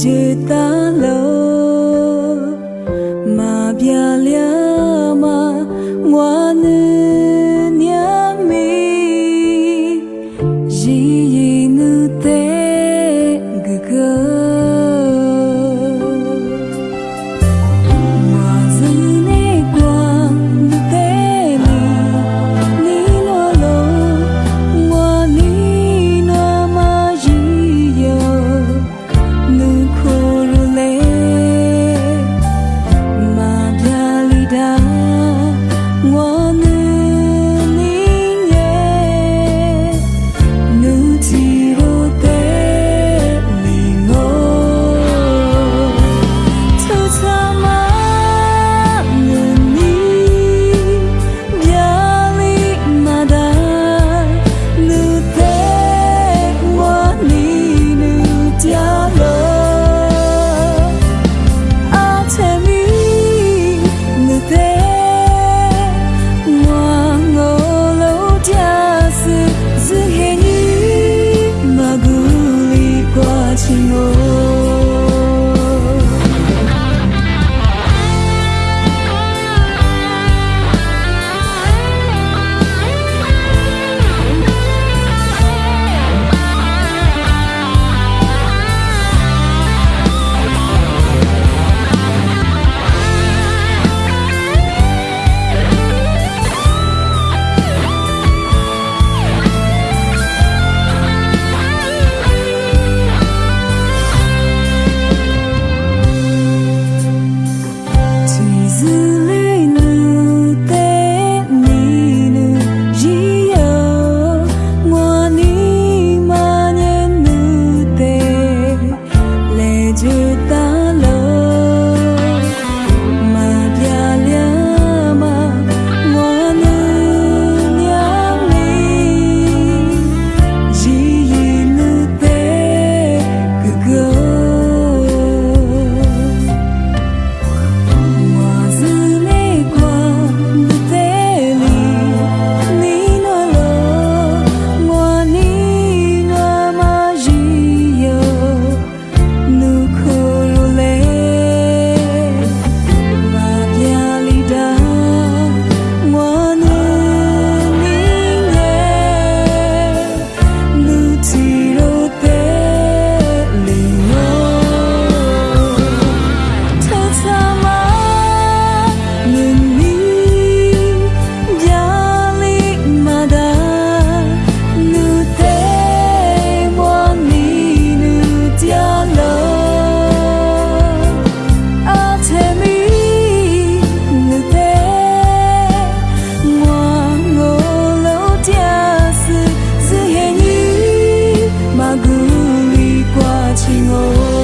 记得爱情哦。